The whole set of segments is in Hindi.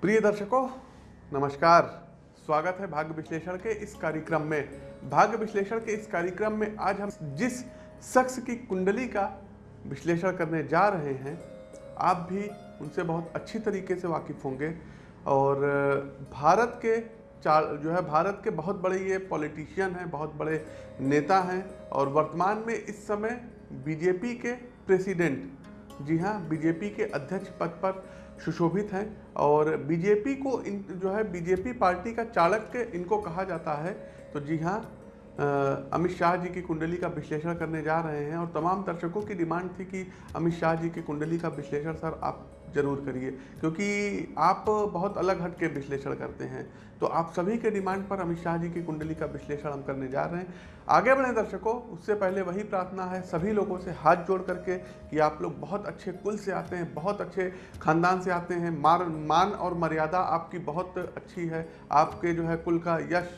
प्रिय दर्शकों, नमस्कार। स्वागत है भाग्य विश्लेषण के इस कार्यक्रम में। भाग्य विश्लेषण के इस कार्यक्रम में आज हम जिस शख्स की कुंडली का विश्लेषण करने जा रहे हैं, आप भी उनसे बहुत अच्छी तरीके से वाकिफ होंगे। और, भारत के चार जो है, भारत के बहुत बड़े ये पॉलिटिशियन हैं, बहुत बड़े नेता हैं और वर्तमान में इस समय बीजेपी के प्रेसिडेंट, जी हाँ बीजेपी के अध्यक्ष पद पर सुशोभित हैं और बीजेपी को इन जो है बीजेपी पार्टी का चाणक्य इनको कहा जाता है। तो जी हाँ अमित शाह जी की कुंडली का विश्लेषण करने जा रहे हैं और तमाम दर्शकों की डिमांड थी कि अमित शाह जी की कुंडली का विश्लेषण, सर, आप ज़रूर करिए, क्योंकि आप बहुत अलग हट के विश्लेषण करते हैं। तो आप सभी के डिमांड पर अमित शाह जी की कुंडली का विश्लेषण हम करने जा रहे हैं। आगे बढ़े दर्शकों, उससे पहले वही प्रार्थना है सभी लोगों से हाथ जोड़ करके कि आप लोग बहुत अच्छे कुल से आते हैं, बहुत अच्छे खानदान से आते हैं। मार, मान और मर्यादा आपकी बहुत अच्छी है। आपके जो है कुल का यश,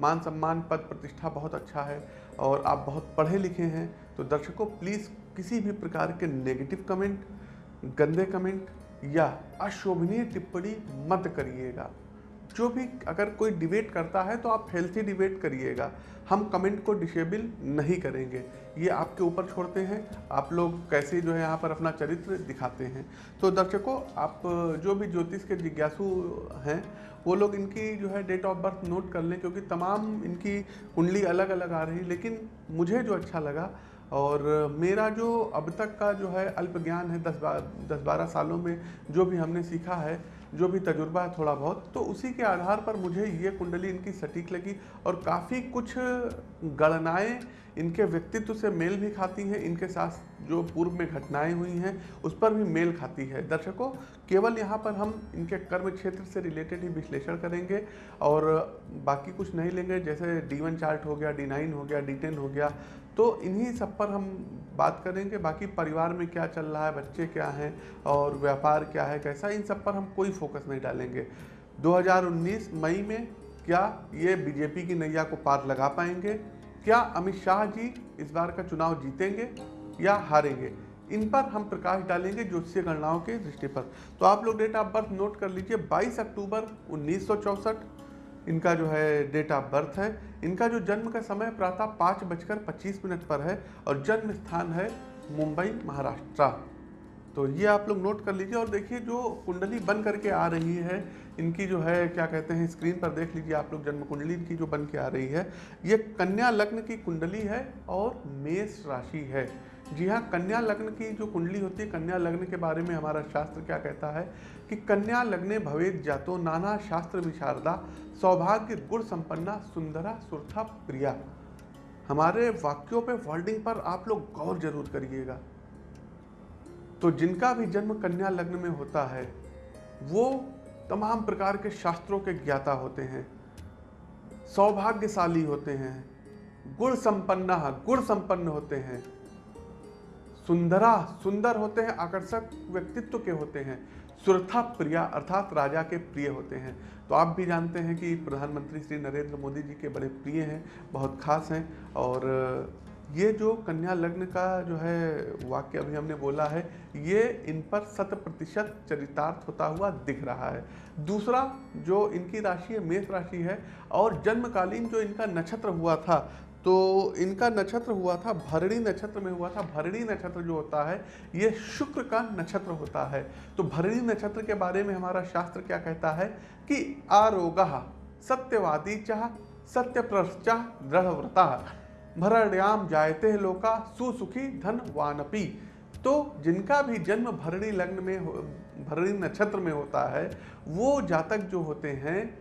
मान सम्मान, पद प्रतिष्ठा बहुत अच्छा है और आप बहुत पढ़े लिखे हैं। तो दर्शकों प्लीज़ किसी भी प्रकार के नेगेटिव कमेंट गंदे कमेंट या अशोभनीय टिप्पणी मत करिएगा। जो भी अगर कोई डिबेट करता है तो आप हेल्थी डिबेट करिएगा। हम कमेंट को डिसेबल नहीं करेंगे। ये आपके ऊपर छोड़ते हैं। आप लोग कैसे जो है यहाँ पर अपना चरित्र दिखाते हैं। तो दर्शकों, आप जो भी ज्योतिष के जिज्ञासु हैं, वो लोग इनकी जो है डेट ऑफ़ बर्थ नोट कर लें, क्योंकि तमाम इनकी कुंडली अलग अलग आ रही लेकिन मुझे जो अच्छा लगा और मेरा जो अब तक का जो है अल्प ज्ञान है, दस बार दस बारह सालों में जो भी हमने सीखा है, जो भी तजुर्बा है थोड़ा बहुत तो उसी के आधार पर मुझे ये कुंडली इनकी सटीक लगी और काफ़ी कुछ गणनाएँ इनके व्यक्तित्व से मेल भी खाती हैं, इनके साथ जो पूर्व में घटनाएँ हुई हैं, उस पर भी मेल खाती है। दर्शकों, केवल यहाँ पर हम इनके कर्म क्षेत्र से रिलेटेड ही विश्लेषण करेंगे और बाकी कुछ नहीं लेंगे, जैसे डी वन चार्ट हो गया डी नाइन हो गया डी टेन हो गया तो इन्हीं सब पर हम बात करेंगे। बाकी परिवार में क्या चल रहा है, बच्चे क्या हैं और व्यापार क्या है, कैसा, इन सब पर हम कोई फोकस नहीं डालेंगे। 2019 मई में क्या ये बीजेपी की नैया को पार लगा पाएँगे? क्या अमित शाह जी इस बार का चुनाव जीतेंगे या हारेंगे? इन पर हम प्रकाश डालेंगे ज्योतिषीय गणनाओं के दृष्टि पर। तो आप लोग डेट ऑफ़ बर्थ नोट कर लीजिए। 22 अक्टूबर उन्नीस सौ चौंसठ। इनका जो है डेट ऑफ़ बर्थ है। इनका जो जन्म का समय प्रातः पाँच बजकर पच्चीस मिनट पर है और जन्म स्थान है मुंबई, महाराष्ट्र। तो ये आप लोग नोट कर लीजिए और देखिए जो कुंडली बन करके आ रही है, इनकी जो है, क्या कहते हैं स्क्रीन पर देख लीजिए आप लोग जन्म कुंडली इनकी जो बन के आ रही है, ये कन्या लग्न की कुंडली है और मेष राशि है। जी हाँ कन्या लग्न की जो कुंडली होती है, कन्या लग्न के बारे में हमारा शास्त्र क्या कहता है कि कन्या लग्ने भवेद जातो, नाना शास्त्र विशारदा, सौभाग्य, गुण संपन्ना, सुंदरा, सुरथा, प्रिया। हमारे वाक्यों पे वर्डिंग पर आप लोग गौर ज़रूर करिएगा। तो जिनका भी जन्म कन्या लग्न में होता है, वो तमाम प्रकार के शास्त्रों के ज्ञाता होते हैं, सौभाग्यशाली होते हैं गुण संपन्ना गुण संपन्न होते हैं, सुंदरा, सुंदर होते हैं, आकर्षक व्यक्तित्व के होते हैं, सुरथा प्रिया अर्थात राजा के प्रिय होते हैं। तो आप भी जानते हैं कि प्रधानमंत्री श्री नरेंद्र मोदी जी के बड़े प्रिय हैं, बहुत खास हैं और ये जो कन्या लग्न का जो है वाक्य अभी हमने बोला है, ये इन पर शत प्रतिशत चरितार्थ होता हुआ दिख रहा है। दूसरा, जो इनकी राशि है, मेष राशि है, और जन्मकालीन जो इनका नक्षत्र हुआ था तो इनका नक्षत्र हुआ था, भरणी नक्षत्र में हुआ था। भरणी नक्षत्र जो होता है, ये शुक्र का नक्षत्र होता है। तो भरणी नक्षत्र के बारे में हमारा शास्त्र क्या कहता है कि आरोग सत्यवादी चाह सत्य चाह दृढ़व्रता भरण्याम जायते लोका, सुसुखी धन वानपी। तो जिनका भी जन्म भरणी लग्न में भरणी नक्षत्र में होता है, वो जातक जो होते हैं,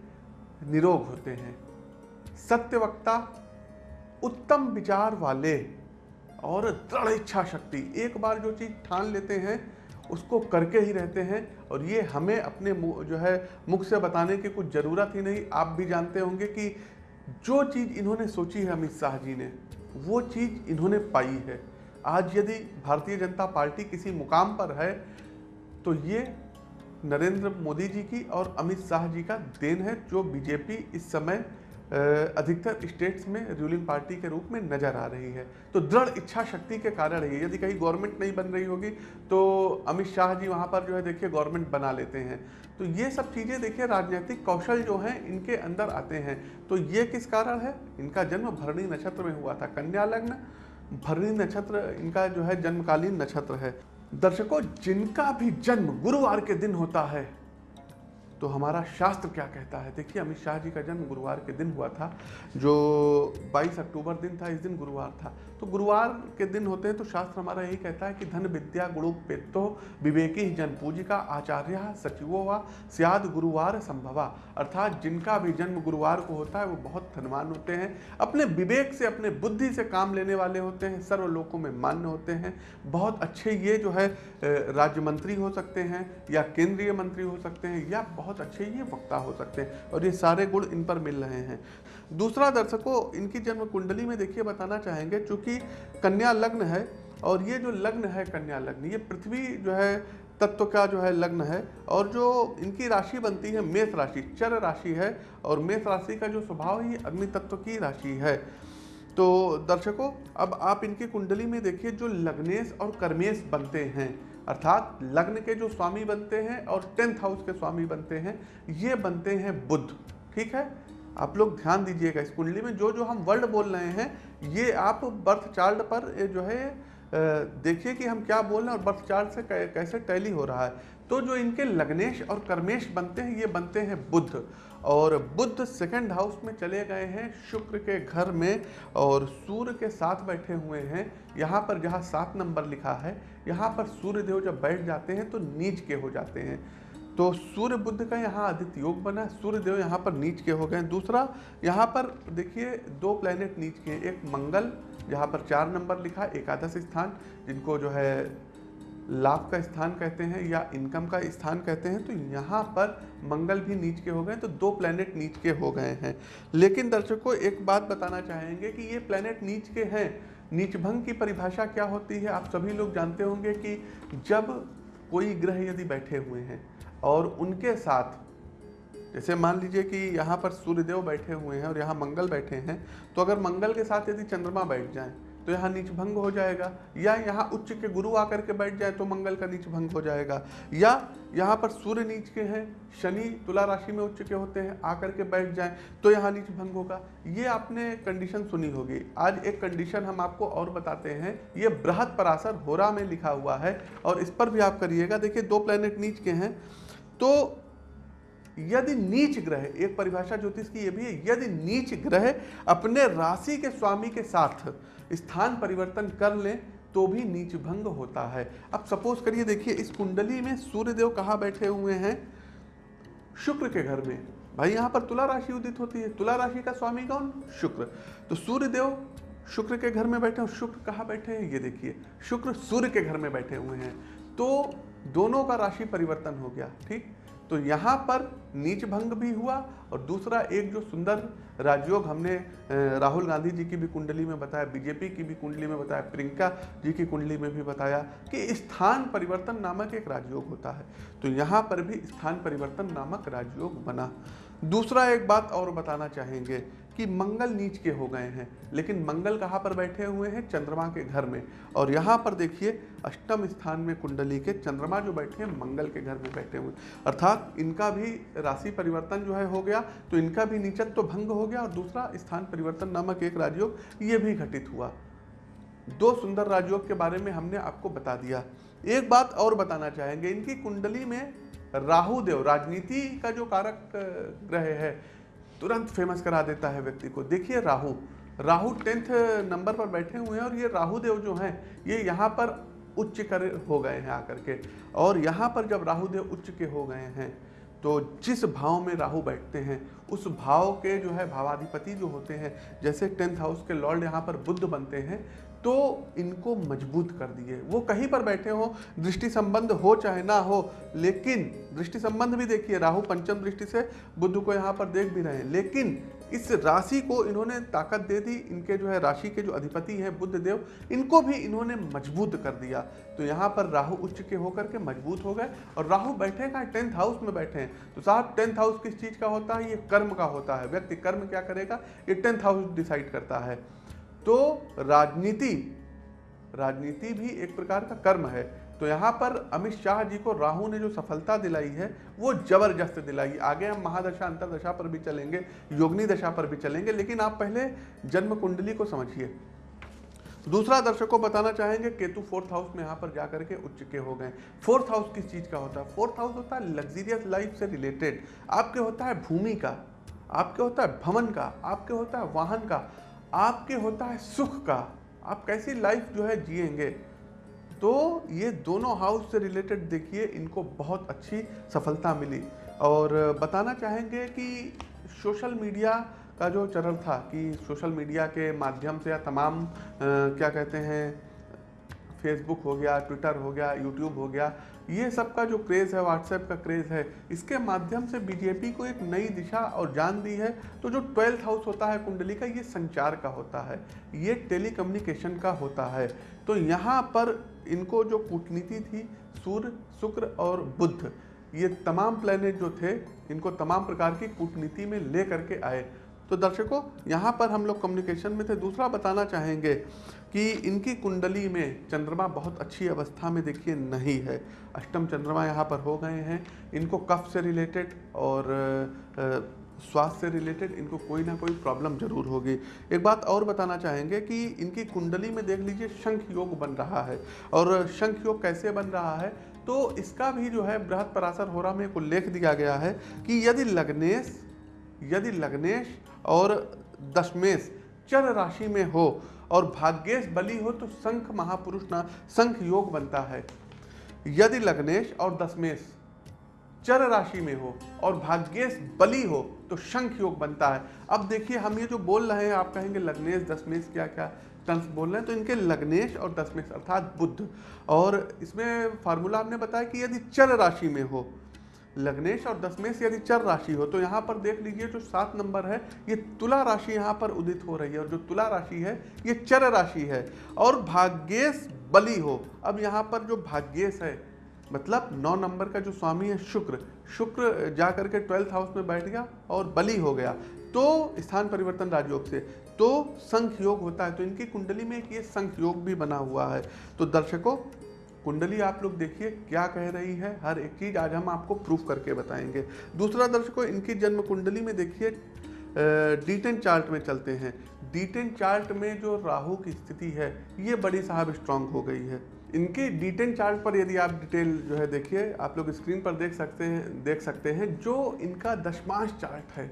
निरोग होते हैं। सत्यवक्ता, उत्तम विचार वाले और दृढ़ इच्छा शक्ति। एक बार जो चीज़ ठान लेते हैं, उसको करके ही रहते हैं और ये हमें अपने जो है, मुख से बताने की कुछ ज़रूरत ही नहीं। आप भी जानते होंगे कि जो चीज़ इन्होंने सोची है अमित शाह जी ने, वो चीज़ इन्होंने पाई है। आज यदि भारतीय जनता पार्टी किसी मुकाम पर है तो ये नरेंद्र मोदी जी की और अमित शाह जी का देन है, जो बीजेपी इस समय अधिकतर स्टेट्स में रूलिंग पार्टी के रूप में नज़र आ रही है। तो दृढ़ इच्छा शक्ति के कारण है यदि कहीं गवर्नमेंट नहीं बन रही होगी तो अमित शाह जी वहाँ पर जो है देखिए गवर्नमेंट बना लेते हैं। तो ये सब चीज़ें देखिए राजनीतिक कौशल जो हैं, इनके अंदर आते हैं। तो ये किस कारण है? इनका जन्म भरणी नक्षत्र में हुआ था। कन्या लग्न, भरणी नक्षत्र, इनका जो है जन्मकालीन नक्षत्र है। दर्शकों, जिनका भी जन्म गुरुवार के दिन होता है तो हमारा शास्त्र क्या कहता है? देखिए, अमित शाह जी का जन्म गुरुवार के दिन हुआ था, जो 22 अक्टूबर दिन था, इस दिन गुरुवार था। तो गुरुवार के दिन होते हैं तो शास्त्र हमारा यही कहता है कि धन विद्या गुणुपेतो विवेकी जन पूजिका आचार्य सचिवो व सियाद गुरुवार संभवा। अर्थात जिनका भी जन्म गुरुवार को होता है, वो बहुत धनवान होते हैं। अपने विवेक से, अपने बुद्धि से काम लेने वाले होते हैं, सर्व लोगों में मान्य होते हैं। बहुत अच्छे ये जो है राज्य मंत्री हो सकते हैं या केंद्रीय मंत्री हो सकते हैं या बहुत अच्छे ये वक्ता हो सकते हैं और ये सारे गुण इन पर मिल रहे हैं। दूसरा दर्शकों, इनकी जन्म कुंडली में देखिए बताना चाहेंगे, चूँकि कन्या लग्न है और ये जो लग्न है कन्या लग्न, ये पृथ्वी जो है, तत्व का जो है लग्न है और जो इनकी राशि बनती है मेष राशि, चर राशि है और मेष राशि का जो स्वभाव है अग्नि तत्व की राशि है। तो दर्शकों, अब आप इनकी कुंडली में देखिए जो लग्नेश और कर्मेश बनते हैं। अर्थात लग्न के जो स्वामी बनते हैं और टेंथ हाउस के स्वामी बनते हैं, ये बनते हैं बुद्ध। ठीक है? आप लोग ध्यान दीजिएगा इस कुंडली में। जो जो हम वर्ड बोल रहे हैं, ये आप बर्थ चार्ट पर जो है देखिए कि हम क्या बोल रहे हैं और बर्थ चार्ट से कैसे टैली हो रहा है। तो जो इनके लग्नेश और कर्मेश बनते हैं, ये बनते हैं बुद्ध। और बुद्ध सेकंड हाउस में चले गए हैं, शुक्र के घर में, और सूर्य के साथ बैठे हुए हैं। यहाँ पर जहाँ सात नंबर लिखा है, यहाँ पर सूर्य देव जब बैठ जाते हैं तो नीच के हो जाते हैं। तो सूर्य बुद्ध का यहाँ आदित्य योग बना सूर्य देव यहाँ पर नीच के हो गए दूसरा, यहाँ पर देखिए, दो प्लेनेट नीच के एक मंगल, जहाँ पर चार नंबर लिखा, एकादश स्थान, जिनको जो है लाभ का स्थान कहते हैं या इनकम का स्थान कहते हैं तो यहाँ पर मंगल भी नीच के हो गए तो दो प्लेनेट नीच के हो गए हैं। लेकिन दर्शकों, एक बात बताना चाहेंगे कि ये प्लेनेट नीच के हैं नीच भंग की परिभाषा क्या होती है? आप सभी लोग जानते होंगे कि जब कोई ग्रह यदि बैठे हुए हैं और उनके साथ, जैसे मान लीजिए कि यहाँ पर सूर्यदेव बैठे हुए हैं और यहाँ मंगल बैठे हैं तो अगर मंगल के साथ यदि चंद्रमा बैठ जाए तो यहाँ नीच भंग हो जाएगा। या यहाँ उच्च के गुरु आकर के बैठ जाए तो मंगल का नीच भंग हो जाएगा। या यहाँ पर सूर्य नीच के हैं, शनि तुला राशि में उच्च के होते हैं, आकर के बैठ जाए तो यहाँ नीच भंग होगा। ये आपने कंडीशन सुनी होगी। आज एक कंडीशन हम आपको और बताते हैं। ये बृहद परासर होरा में लिखा हुआ है और इस पर भी आप करिएगा। देखिए, दो प्लेनेट नीच के हैं। तो यदि नीच ग्रह, एक परिभाषा ज्योतिष की यह भी है, यदि नीच ग्रह अपने राशि के स्वामी के साथ स्थान परिवर्तन कर लें तो भी नीच भंग होता है। अब सपोज़ करिए, देखिए, इस कुंडली में सूर्यदेव कहाँ बैठे हुए हैं? शुक्र के घर में। भाई, यहाँ पर तुला राशि उदित होती है। तुला राशि का स्वामी कौन? शुक्र। तो सूर्यदेव शुक्र के घर में बैठे हैं शुक्र कहाँ बैठे हैं? ये देखिए, शुक्र सूर्य के घर में बैठे हुए हैं। तो दोनों का राशि परिवर्तन हो गया, ठीक? तो यहाँ पर नीच भंग भी हुआ और दूसरा एक जो सुंदर राजयोग हमने राहुल गांधी जी की भी कुंडली में बताया, बीजेपी की भी कुंडली में बताया, प्रियंका जी की कुंडली में भी बताया कि स्थान परिवर्तन नामक एक राजयोग होता है। तो यहाँ पर भी स्थान परिवर्तन नामक राजयोग बना। दूसरा एक बात और बताना चाहेंगे कि मंगल नीच के हो गए हैं, लेकिन मंगल कहाँ पर बैठे हुए हैं? चंद्रमा के घर में। और यहाँ पर देखिए, अष्टम स्थान में कुंडली के चंद्रमा जो बैठे हैं, मंगल के घर में बैठे हुए। अर्थात इनका भी राशि परिवर्तन जो है हो गया तो इनका भी नीचत तो भंग हो गया, और दूसरा स्थान परिवर्तन नामक एक राजयोग ये भी घटित हुआ। दो सुंदर राजयोग के बारे में हमने आपको बता दिया। एक बात और बताना चाहेंगे, इनकी कुंडली में राहु देव, राजनीति का जो कारक ग्रह है तुरंत फ़ेमस करा देता है व्यक्ति को। देखिए राहु। राहु टेंथ नंबर पर बैठे हुए हैं और ये राहु देव जो हैं, ये यहाँ पर उच्च कर हो गए हैं आकर के। और यहाँ पर जब राहु देव उच्च के हो गए हैं तो जिस भाव में राहु बैठते हैं, उस भाव के जो है भावाधिपति जो होते हैं, जैसे टेंथ हाउस के लॉर्ड यहाँ पर बुद्ध बनते हैं तो इनको मज़बूत कर दिए। वो कहीं पर बैठे हो, दृष्टि संबंध हो चाहे ना हो, लेकिन दृष्टि संबंध भी देखिए, राहु पंचम दृष्टि से बुद्ध को यहाँ पर देख भी रहे हैं। लेकिन इस राशि को इन्होंने ताकत दे दी, इनके जो है राशि के जो अधिपति हैं बुद्ध देव इनको भी इन्होंने मज़बूत कर दिया। तो यहाँ पर राहु उच्च के होकर के मज़बूत हो गए और राहु बैठे का टेंथ हाउस में बैठे हैं। तो साहब, टेंथ हाउस किस चीज़ का होता है? ये कर्म का होता है। व्यक्ति कर्म क्या करेगा? ये टेंथ हाउस डिसाइड करता है। तो राजनीति राजनीति भी एक प्रकार का कर्म है। तो यहाँ पर अमित शाह जी को राहु ने जो सफलता दिलाई है, वो ज़बरदस्त दिलाई। आगे हम महादशा, अंतरदशा पर भी चलेंगे, योगनी दशा पर भी चलेंगे, लेकिन आप पहले जन्म कुंडली को समझिए। दूसरा दर्शक को बताना चाहेंगे, केतु फोर्थ हाउस में यहाँ पर जाकर के उच्च के हो गए। फोर्थ हाउस किस चीज़ का होता है? फोर्थ हाउस होता है लग्जीरियस लाइफ से रिलेटेड। आपके होता है भूमि का, आपके होता है भवन का, आपके होता है वाहन का। आपके होता है सुख का आप कैसी लाइफ जो है जिएँगे। तो ये दोनों हाउस से रिलेटेड देखिए इनको बहुत अच्छी सफलता मिली। और बताना चाहेंगे कि सोशल मीडिया का जो चरण था कि सोशल मीडिया के माध्यम से या तमाम आ, क्या कहते हैं फेसबुक हो गया ट्विटर हो गया यूट्यूब हो गया, ये सब का जो क्रेज़ है व्हाट्सएप का क्रेज़ है, इसके माध्यम से बीजेपी को एक नई दिशा और जान दी है। तो जो ट्वेल्थ हाउस होता है कुंडली का, ये संचार का होता है, ये टेलीकम्युनिकेशन का होता है। तो यहाँ पर इनको जो कूटनीति थी, सूर्य, शुक्र और बुद्ध ये तमाम प्लेनेट जो थे, इनको तमाम प्रकार की कूटनीति में ले करके आए। तो दर्शकों, यहाँ पर हम लोग कम्युनिकेशन में थे। दूसरा बताना चाहेंगे कि इनकी कुंडली में चंद्रमा बहुत अच्छी अवस्था में देखिए नहीं है। अष्टम चंद्रमा यहाँ पर हो गए हैं। इनको कफ से रिलेटेड और स्वास्थ्य से रिलेटेड इनको कोई ना कोई प्रॉब्लम ज़रूर होगी। एक बात और बताना चाहेंगे कि इनकी कुंडली में देख लीजिए शंख योग बन रहा है। और शंख योग कैसे बन रहा है? तो इसका भी जो है बृहद पराशर होरा में एक उल्लेख दिया गया है कि यदि लग्नेश यदि लग्नेश और दशमेश चर राशि में हो और भाग्येश बली हो तो संख महापुरुष ना संख योग बनता है। यदि लग्नेश और दशमेश चर राशि में हो और भाग्येश बली हो तो शंख योग बनता है। अब देखिए, हम ये जो बोल रहे हैं, आप कहेंगे लग्नेश, दशमेश क्या क्या टर्म्स बोल रहे हैं तो इनके लग्नेश और दशमेश अर्थात बुद्ध। और इसमें फार्मूला हमने बताया कि यदि चर राशि में हो लग्नेश और दशमेश यदि चर राशि हो तो यहाँ पर देख लीजिए जो सात नंबर है, ये तुला राशि यहाँ पर उदित हो रही है, और जो तुला राशि है, ये चर राशि है, और भाग्येश बली हो। अब यहाँ पर जो भाग्येश है मतलब नौ नंबर का जो स्वामी है, शुक्र शुक्र जा करके ट्वेल्थ हाउस में बैठ गया और बली हो गया। तो स्थान परिवर्तन राजयोग से तो संख योग होता है तो इनकी कुंडली में एक ये संख योग भी बना हुआ है। तो दर्शकों कुंडली, आप लोग देखिए क्या कह रही है। हर एक चीज़ आज हम आपको प्रूफ करके बताएँगे। दूसरा दर्शकों, इनकी जन्म कुंडली में देखिए डी चार्ट में चलते हैं। डी चार्ट में जो राहु की स्थिति है, ये बड़ी साहब स्ट्रांग हो गई है। इनके डिटेन चार्ट पर यदि आप डिटेल जो है देखिए, आप लोग स्क्रीन पर देख सकते हैं, देख सकते हैं, जो इनका दशमांश चार्ट है।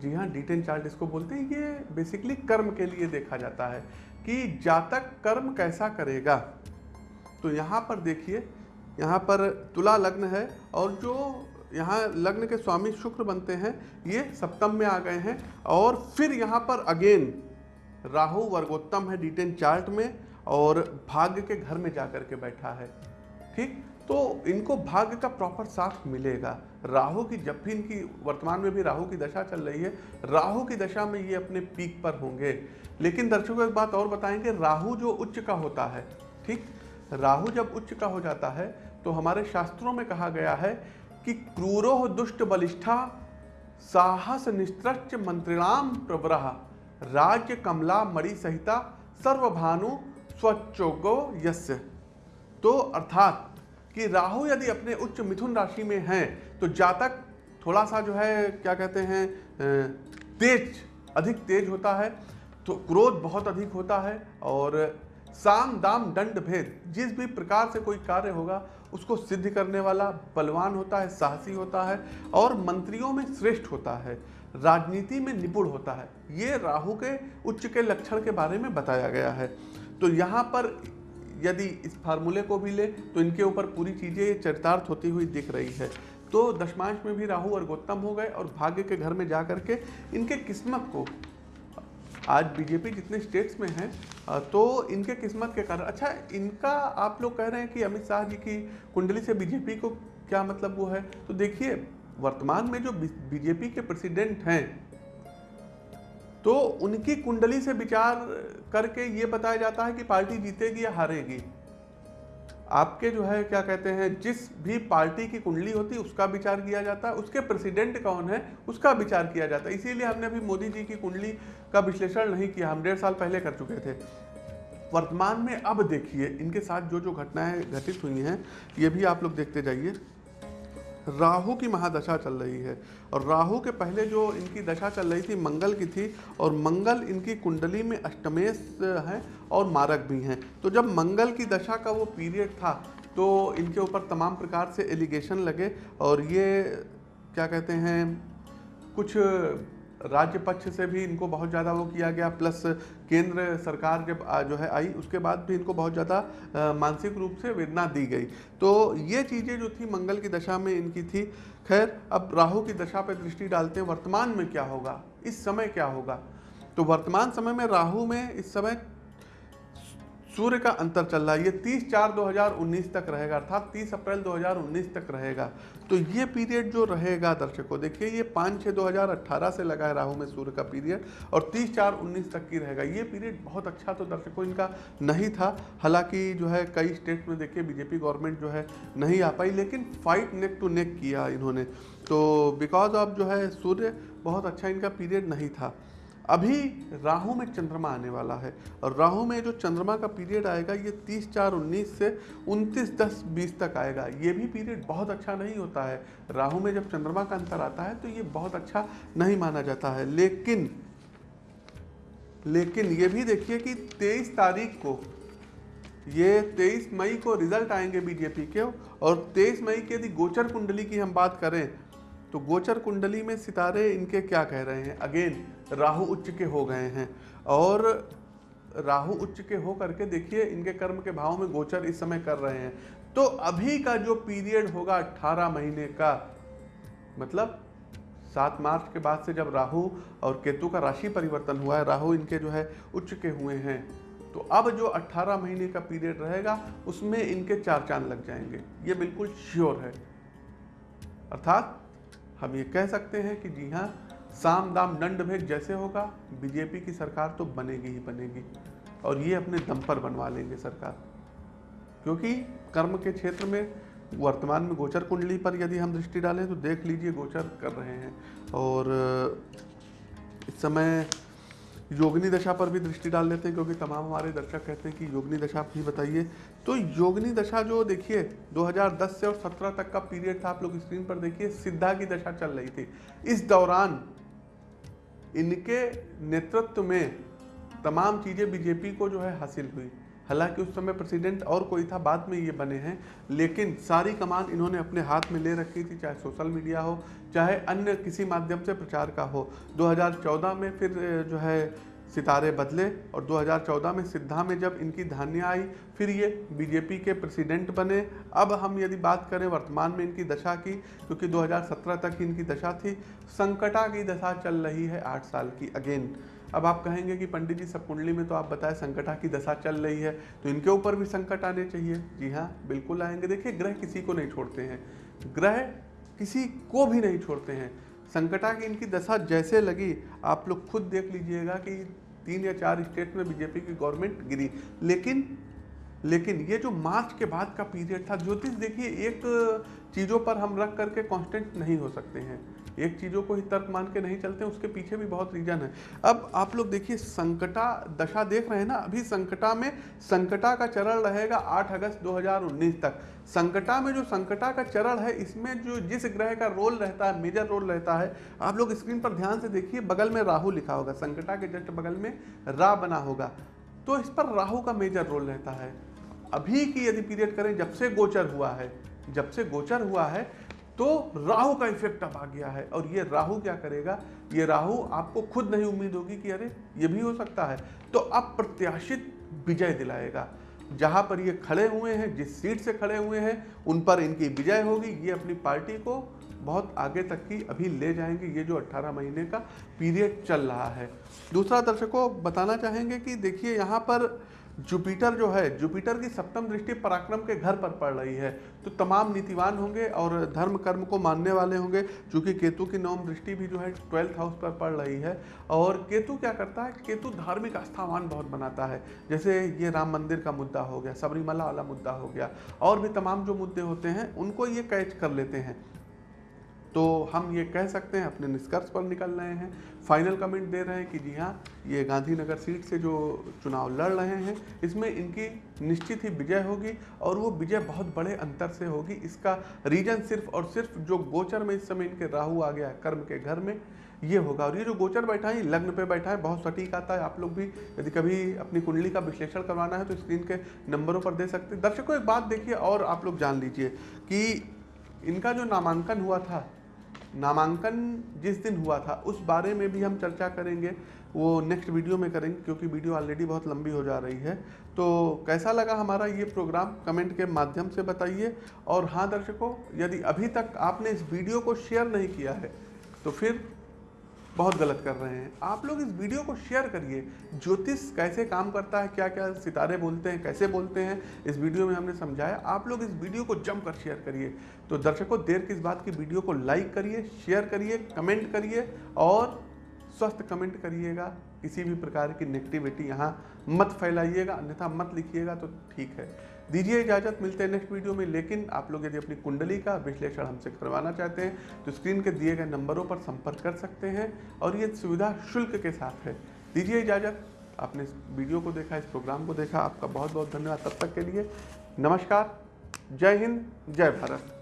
जी हाँ डिटेन चार्ट इसको बोलते हैं। ये बेसिकली कर्म के लिए देखा जाता है कि जातक कर्म कैसा करेगा? तो यहाँ पर देखिए, यहाँ पर तुला लग्न है और जो यहाँ लग्न के स्वामी शुक्र बनते हैं, ये सप्तम में आ गए हैं और फिर यहाँ पर अगेन राहु वर्गोत्तम है डिटेन चार्ट में और भाग्य के घर में जाकर के बैठा है। ठीक? तो इनको भाग्य का प्रॉपर साथ मिलेगा। राहु की, जब भी इनकी वर्तमान में भी राहु की दशा चल रही है, राहु की दशा में ये अपने पीक पर होंगे। लेकिन दर्शकों एक बात और बताएँगे, राहु जो उच्च का होता है, ठीक? राहु जब उच्च का हो जाता है तो हमारे शास्त्रों में कहा गया है कि क्रूरो दुष्ट बलिष्ठा, साहस निस्त्रच मंत्रिणाम प्रवरह राज्य कमला मणि सहिता सर्वभानु स्वचोगो यस्य। तो अर्थात कि राहु यदि अपने उच्च मिथुन राशि में हैं तो जातक थोड़ा सा जो है, क्या कहते हैं तेज, अधिक तेज होता है तो क्रोध बहुत अधिक होता है और साम दाम दंड भेद। जिस भी प्रकार से कोई कार्य होगा, उसको सिद्ध करने वाला बलवान होता है, साहसी होता है और मंत्रियों में श्रेष्ठ होता है, राजनीति में निपुण होता है। ये राहु के उच्च के लक्षण के बारे में बताया गया है। तो यहाँ पर यदि इस फार्मूले को भी ले तो इनके ऊपर पूरी चीज़ें चरितार्थ होती हुई दिख रही है। तो दशमांश में भी राहु और गौतम हो गए और भाग्य के घर में जा करके इनके किस्मत को आज बीजेपी जितने स्टेट्स में है तो इनके किस्मत के कारण अच्छा इनका आप लोग कह रहे हैं कि अमित शाह जी की कुंडली से बीजेपी को क्या मतलब वो है? तो देखिए, वर्तमान में जो बीजेपी के प्रेसिडेंट हैं तो उनकी कुंडली से विचार करके ये बताया जाता है कि पार्टी जीतेगी या हारेगी। आपके जो है, क्या कहते हैं, जिस भी पार्टी की कुंडली होती है उसका विचार किया जाता है उसके प्रेसिडेंट कौन है, उसका विचार किया जाता। है इसीलिए हमने अभी मोदी जी की कुंडली का विश्लेषण नहीं किया, हम डेढ़ साल पहले कर चुके थे। वर्तमान में अब देखिए, इनके साथ जो जो घटनाएँ घटित हुई हैं, ये भी आप लोग देखते जाइए। राहु की महादशा चल रही है। और राहु के पहले जो इनकी दशा चल रही थी, मंगल की थी, और मंगल इनकी कुंडली में अष्टमेश हैं और मारक भी हैं। तो जब मंगल की दशा का वो पीरियड था तो इनके ऊपर तमाम प्रकार से एलिगेशन लगे, और ये क्या कहते हैं, कुछ राज्य पक्ष से भी इनको बहुत ज़्यादा वो किया गया, प्लस केंद्र सरकार जब जो है, आई, उसके बाद भी इनको बहुत ज़्यादा मानसिक रूप से वेदना दी गई। तो ये चीज़ें जो थी, मंगल की दशा में इनकी थी। खैर, अब राहु की दशा पर दृष्टि डालते हैं, वर्तमान में क्या होगा, इस समय क्या होगा? तो वर्तमान समय में राहु में इस समय सूर्य का अंतर चल रहा है। ये 30 चार 2019 तक रहेगा, अर्थात 30 अप्रैल 2019 तक रहेगा। तो ये पीरियड जो रहेगा दर्शकों, देखिए ये पाँच छः 2018 से लगा है राहु में सूर्य का पीरियड और 30 चार 19 तक की रहेगा। ये पीरियड बहुत अच्छा तो दर्शकों इनका नहीं था। हालाँकि जो है कई स्टेट में देखिए बीजेपी गवर्नमेंट जो है नहीं आ पाई, लेकिन फाइट नेक टू नेक किया इन्होंने। तो बिकॉज़ ऑफ़ जो है सूर्य, बहुत अच्छा इनका पीरियड नहीं था। अभी राहु में चंद्रमा आने वाला है और राहु में जो चंद्रमा का पीरियड आएगा, ये तीस चार उन्नीस से उनतीस दस बीस तक आएगा। ये भी पीरियड बहुत अच्छा नहीं होता है। राहु में जब चंद्रमा का अंतर आता है तो ये बहुत अच्छा नहीं माना जाता है। लेकिन लेकिन ये भी देखिए कि तेईस तारीख को, ये तेईस मई को रिज़ल्ट आएँगे बीजेपी के और तेईस मई की यदि गोचर कुंडली की हम बात करें तो गोचर कुंडली में सितारे इनके क्या कह रहे हैं? अगेन राहु उच्च के हो गए हैं। और राहु उच्च के हो करके देखिए, इनके कर्म के भाव में गोचर इस समय कर रहे हैं। तो अभी का जो पीरियड होगा 18 महीने का मतलब सात मार्च के बाद से जब राहु और केतु का राशि परिवर्तन हुआ है, राहु इनके जो है उच्च के हुए हैं। तो अब जो 18 महीने का पीरियड रहेगा, उसमें इनके चार चाँद लग जाएँगे। ये बिल्कुल श्योर है। अर्थात हम ये कह सकते हैं कि जी हाँ साम दाम दंड भेद जैसे होगा, बीजेपी की सरकार तो बनेगी ही बनेगी। और ये अपने दम पर बनवा लेंगे सरकार। क्योंकि कर्म के क्षेत्र में वर्तमान में गोचर कुंडली पर यदि हम दृष्टि डालें तो देख लीजिए गोचर कर रहे हैं। और, इस समय योगनी दशा पर भी दृष्टि डाल लेते हैं, क्योंकि तमाम हमारे दर्शक कहते हैं कि योगनी दशा भी बताइए। तो योगनी दशा जो देखिए 2010 से और 17 तक का पीरियड था, आप लोग स्क्रीन पर देखिए, सिद्धा की दशा चल रही थी। इस दौरान इनके नेतृत्व में तमाम चीज़ें बीजेपी को जो है हासिल हुई। हालाँकि उस समय प्रेसिडेंट और कोई था, बाद में ये बने हैं, लेकिन सारी कमान इन्होंने अपने हाथ में ले रखी थी, चाहे सोशल मीडिया हो, चाहे अन्य किसी माध्यम से प्रचार का हो। 2014 में फिर, जो है सितारे बदले और 2014 में सिद्धा में जब इनकी धान्य आई, फिर ये बीजेपी के प्रेसिडेंट बने। अब हम यदि बात करें वर्तमान में इनकी दशा की, क्योंकि 2017 तक इनकी दशा थी, संकटा की दशा चल रही है आठ साल की अगेन। अब आप कहेंगे कि पंडित जी, सब कुंडली में तो आप बताए संकटा की दशा चल रही है तो इनके ऊपर भी संकट आने चाहिए। जी हाँ बिल्कुल आएँगे। देखिए, ग्रह किसी को नहीं छोड़ते हैं। ग्रह किसी को भी नहीं छोड़ते हैं। संकटा की इनकी दशा जैसे लगी। आप लोग खुद देख लीजिएगा कि तीन या चार स्टेट में बीजेपी की गवर्नमेंट गिरी। लेकिन लेकिन ये जो मार्च के बाद का पीरियड था, ज्योतिष देखिए, एक चीज़ों पर हम रख करके कॉन्स्टेंट नहीं हो सकते हैं। एक चीज़ों को ही तर्क मान के नहीं चलते, उसके पीछे भी बहुत रीजन है। अब आप लोग देखिए, संकटा दशा देख रहे हैं ना, अभी संकटा में, संकटा का चरण रहेगा 8 अगस्त 2019 तक। संकटा में जो संकटा का चरण है, इसमें जो जिस ग्रह का रोल रहता है मेजर रोल रहता है, आप लोग स्क्रीन पर ध्यान से देखिए, बगल में राहु लिखा होगा, संकटा के जस्ट बगल में रा बना होगा। तो इस पर राहु का मेजर रोल रहता है। अभी की यदि पीरियड करें, जब से गोचर हुआ है, जब से गोचर हुआ है तो राहु का इफ़ेक्ट अब आ गया है। और ये राहु क्या करेगा? ये राहु आपको खुद नहीं उम्मीद होगी कि अरे, ये भी हो सकता है। तो अब प्रत्याशित विजय दिलाएगा। जहाँ पर ये खड़े हुए हैं, जिस सीट से खड़े हुए हैं, उन पर इनकी विजय होगी। ये अपनी पार्टी को बहुत आगे तक की अभी ले जाएँगे। ये जो 18 महीने का पीरियड चल रहा है। दूसरा दर्शकों, बताना चाहेंगे कि देखिए, यहाँ पर जुपिटर जो है, जुपिटर की सप्तम दृष्टि पराक्रम के घर पर पड़ रही है। तो तमाम नीतिवान होंगे और धर्म कर्म को मानने वाले होंगे क्योंकि केतु की नवम दृष्टि भी जो है, ट्वेल्थ हाउस पर पड़ रही है। और केतु क्या करता है? केतु धार्मिक आस्थावान बहुत बनाता है। जैसे ये राम मंदिर का मुद्दा हो गया, सबरीमला वाला मुद्दा हो गया, और भी तमाम जो मुद्दे होते हैं, उनको ये कैच कर लेते हैं। तो हम ये कह सकते हैं, अपने निष्कर्ष पर निकल रहे हैं। फाइनल कमेंट दे रहे हैं कि जी हाँ ये गांधीनगर सीट से जो चुनाव लड़ रहे हैं, इसमें इनकी निश्चित ही विजय होगी और वो विजय बहुत बड़े अंतर से होगी। इसका रीजन सिर्फ़ और सिर्फ़ जो गोचर में इस समय इनके राहु आ गया है, कर्म के घर में, ये होगा। और ये जो गोचर बैठा है लग्न पे बैठा है, बहुत सटीक आता है। आप लोग भी यदि कभी अपनी कुंडली का विश्लेषण करवाना है तो स्क्रीन के नंबरों पर दे सकते हैं। दर्शकों, एक बात देखिए और आप लोग जान लीजिए कि इनका जो नामांकन हुआ था नामांकन जिस दिन हुआ था, उस बारे में भी हम चर्चा करेंगे। वो नेक्स्ट वीडियो में करेंगे, क्योंकि वीडियो ऑलरेडी बहुत लंबी हो जा रही है। तो कैसा लगा हमारा ये प्रोग्राम कमेंट के माध्यम से बताइए। और हाँ दर्शकों, यदि अभी तक आपने इस वीडियो को शेयर नहीं किया है तो फिर बहुत गलत कर रहे हैं। आप लोग इस वीडियो को शेयर करिए। ज्योतिष कैसे काम करता है क्या क्या सितारे बोलते हैं, कैसे बोलते हैं, इस वीडियो में हमने समझाया। आप लोग इस वीडियो को जम कर शेयर करिए। तो दर्शकों, देर किस बात की वीडियो को लाइक करिए, शेयर करिए, कमेंट करिए और स्वस्थ कमेंट करिएगा। किसी भी प्रकार की नेगेटिविटी यहाँ मत फैलाइएगा, अन्यथा मत लिखिएगा तो ठीक है। दीजिए इजाज़त, मिलते हैं नेक्स्ट वीडियो में। लेकिन आप लोग यदि अपनी कुंडली का विश्लेषण हमसे करवाना चाहते हैं तो स्क्रीन के दिए गए नंबरों पर संपर्क कर सकते हैं और ये सुविधा शुल्क के साथ है। दीजिए इजाज़त। आपने इस वीडियो को देखा, इस प्रोग्राम को देखा। आपका बहुत बहुत धन्यवाद। तब तक के लिए नमस्कार। जय हिंद, जय भारत।